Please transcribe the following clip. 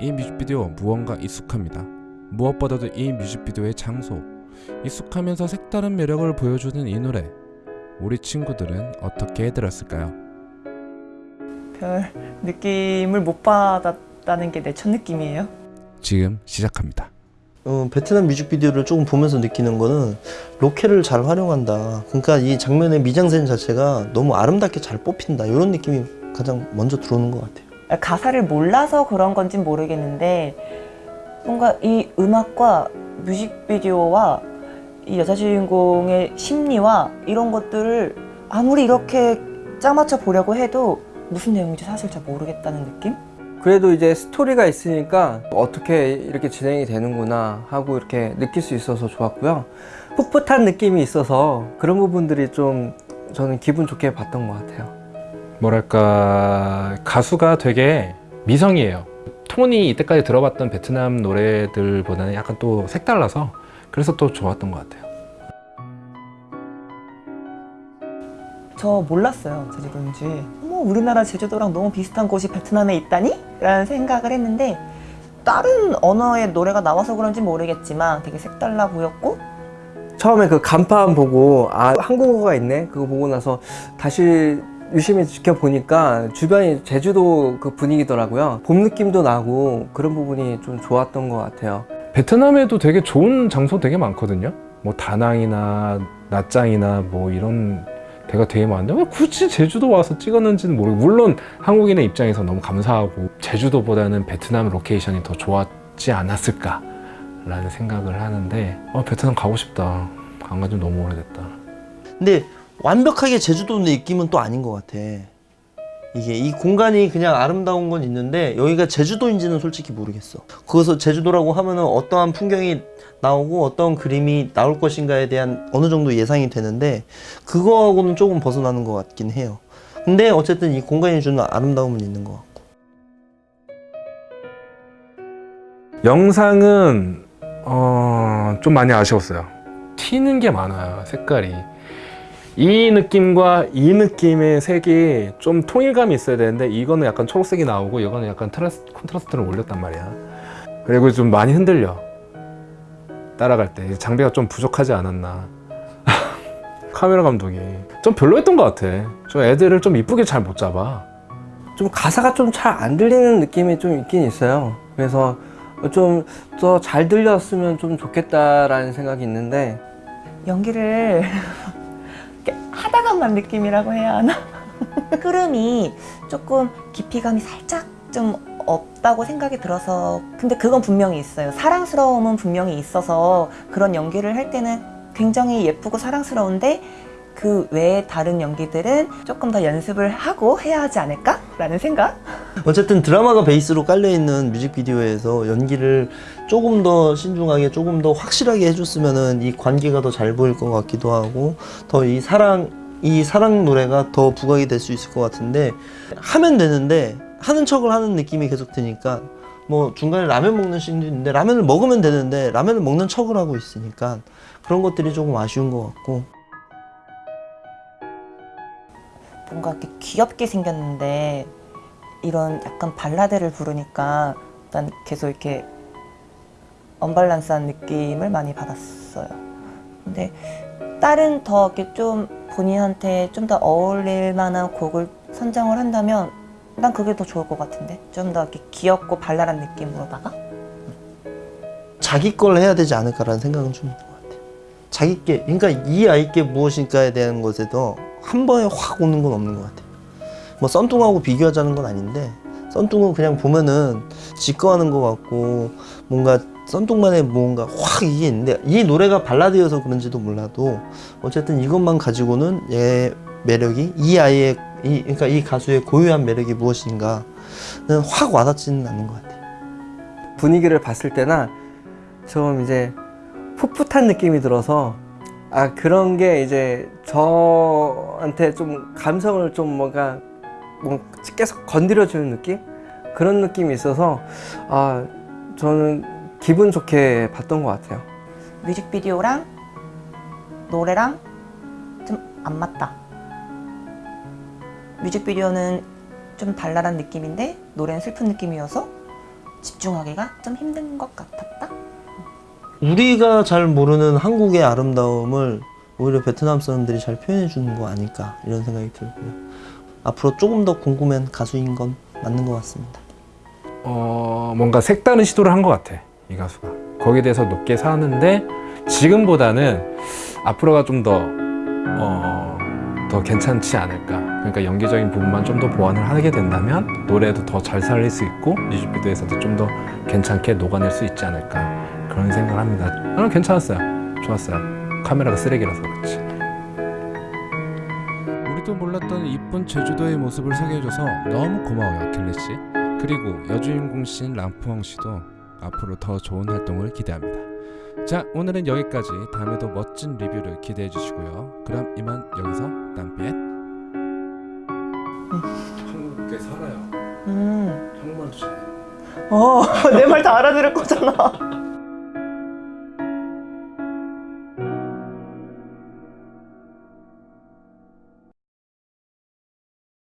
이 뮤직비디오 무언가 익숙합니다. 무엇보다도 이 뮤직비디오의 장소, 익숙하면서 색다른 매력을 보여주는 이 노래. 우리 친구들은 어떻게 들었을까요? 별 느낌을 못 받았다는 게 내 첫 느낌이에요. 지금 시작합니다. 어, 베트남 뮤직비디오를 조금 보면서 느끼는 거는 로케를 잘 활용한다. 그러니까 이 장면의 미장센 자체가 너무 아름답게 잘 뽑힌다. 이런 느낌이 가장 먼저 들어오는 것 같아요. 가사를 몰라서 그런 건진 모르겠는데 뭔가 이 음악과 뮤직비디오와 이 여자 주인공의 심리와 이런 것들을 아무리 이렇게 짜맞춰 보려고 해도 무슨 내용인지 사실 잘 모르겠다는 느낌? 그래도 이제 스토리가 있으니까 어떻게 이렇게 진행이 되는구나 하고 이렇게 느낄 수 있어서 좋았고요. 풋풋한 느낌이 있어서 그런 부분들이 좀 저는 기분 좋게 봤던 것 같아요. 뭐랄까 가수가 되게 미성이에요. 톤이 이때까지 들어봤던 베트남 노래들보다는 약간 또 색달라서 그래서 또 좋았던 것 같아요. 저 몰랐어요 제주도인지. 어머 우리나라 제주도랑 너무 비슷한 곳이 베트남에 있다니? 라는 생각을 했는데 다른 언어의 노래가 나와서 그런지 모르겠지만 되게 색달라 보였고 처음에 그 간판 보고 아 한국어가 있네? 그거 보고 나서 다시 유심히 지켜보니까 주변이 제주도 그 분위기더라고요. 봄 느낌도 나고 그런 부분이 좀 좋았던 것 같아요. 베트남에도 되게 좋은 장소 되게 많거든요. 뭐 다낭이나 나짱이나 뭐 이런 데가 되게 많은데 왜 굳이 제주도 와서 찍었는지는 모르고 물론 한국인의 입장에서 너무 감사하고 제주도보다는 베트남 로케이션이 더 좋았지 않았을까 라는 생각을 하는데 어, 베트남 가고 싶다. 안 간지 너무 오래됐다. 근데 완벽하게 제주도 느낌은 또 아닌 것 같아. 이게 이 공간이 그냥 아름다운 건 있는데 여기가 제주도인지는 솔직히 모르겠어. 거기서 제주도라고 하면 은 어떠한 풍경이 나오고 어떤 그림이 나올 것인가에 대한 어느 정도 예상이 되는데 그거하고는 조금 벗어나는 것 같긴 해요. 근데 어쨌든 이 공간이 주는 아름다움은 있는 것 같고. 영상은 어, 좀 많이 아쉬웠어요 튀는 게 많아요 색깔이 이 느낌과 이 느낌의 색이 좀 통일감이 있어야 되는데 이거는 약간 초록색이 나오고 이거는 약간 트라스, 콘트라스트를 올렸단 말이야. 그리고 좀 많이 흔들려. 따라갈 때. 장비가 좀 부족하지 않았나. 카메라 감독이. 좀 별로였던 것 같아. 좀 애들을 좀 이쁘게 잘 못 잡아. 좀 가사가 좀 잘 안 들리는 느낌이 좀 있긴 있어요. 그래서 좀 더 잘 들렸으면 좀 좋겠다라는 생각이 있는데 연기를 하다가만 느낌이라고 해야 하나? 흐름이 조금 깊이감이 살짝 좀 없다고 생각이 들어서 근데 그건 분명히 있어요 사랑스러움은 분명히 있어서 그런 연기를 할 때는 굉장히 예쁘고 사랑스러운데 그 외에 다른 연기들은 조금 더 연습을 하고 해야 하지 않을까? 라는 생각? 어쨌든 드라마가 베이스로 깔려있는 뮤직비디오에서 연기를 조금 더 신중하게 조금 더 확실하게 해줬으면 이 관계가 더 잘 보일 것 같기도 하고 더 이 사랑 이 사랑 노래가 더 부각이 될 수 있을 것 같은데 하면 되는데 하는 척을 하는 느낌이 계속 드니까 뭐 중간에 라면 먹는 씬도 있는데 라면을 먹으면 되는데 라면을 먹는 척을 하고 있으니까 그런 것들이 조금 아쉬운 것 같고 뭔가 이렇게 귀엽게 생겼는데 이런 약간 발라드를 부르니까 난 계속 이렇게 언밸런스한 느낌을 많이 받았어요. 근데 다른 더 이렇게 좀 본인한테 좀 더 어울릴 만한 곡을 선정을 한다면 난 그게 더 좋을 것 같은데 좀 더 이렇게 귀엽고 발랄한 느낌으로다가 자기 걸 해야 되지 않을까라는 생각은 좀 있는 것 같아요. 자기께, 그러니까 이 아이께 무엇인가에 대한 것에도 한 번에 확 오는 건 없는 것 같아요. 뭐 썬뚱하고 비교하자는 건 아닌데 썬뚱은 그냥 보면은 직거하는 것 같고 뭔가 썬뚱만의 뭔가 확 이게 있는데 이 노래가 발라드여서 그런지도 몰라도 어쨌든 이것만 가지고는 얘 매력이 이 아이의 이 그러니까 이 가수의 고유한 매력이 무엇인가는 확 와닿지는 않는 것 같아요. 분위기를 봤을 때나 좀 이제 풋풋한 느낌이 들어서 아 그런 게 이제 저한테 좀 감성을 좀 뭔가 뭐 계속 건드려 주는 느낌 그런 느낌이 있어서 아 저는 기분 좋게 봤던 것 같아요. 뮤직비디오랑 노래랑 좀 안 맞다. 뮤직비디오는 좀 발랄한 느낌인데 노래는 슬픈 느낌이어서 집중하기가 좀 힘든 것 같았다. 우리가 잘 모르는 한국의 아름다움을 오히려 베트남 사람들이 잘 표현해 주는 거 아닐까 이런 생각이 들고요. 앞으로 조금 더 궁금한 가수인 건 맞는 것 같습니다. 어 뭔가 색다른 시도를 한 것 같아 이 가수가 거기에 대해서 높게 사는데 지금보다는 앞으로가 좀더 어, 더 괜찮지 않을까 그러니까 연기적인 부분만 좀 더 보완을 하게 된다면 노래도 더 잘 살릴 수 있고 뮤직비디오에서도 좀 더 괜찮게 녹아낼 수 있지 않을까 그런 생각을 합니다 저는 괜찮았어요 좋았어요 카메라가 쓰레기라서 그렇지 우리도 몰랐던 이쁜 제주도의 모습을 소개해줘서 너무 고마워요 킬리 씨. 그리고 여주인공 씨인 람푸엉 씨도 앞으로 더 좋은 활동을 기대합니다. 자 오늘은 여기까지 다음에도 멋진 리뷰를 기대해 주시고요. 그럼 이만 여기서 땀빛. 한국에 살아요 음, 한국말도 잘해요 어, 내 말 다 알아들을 거잖아.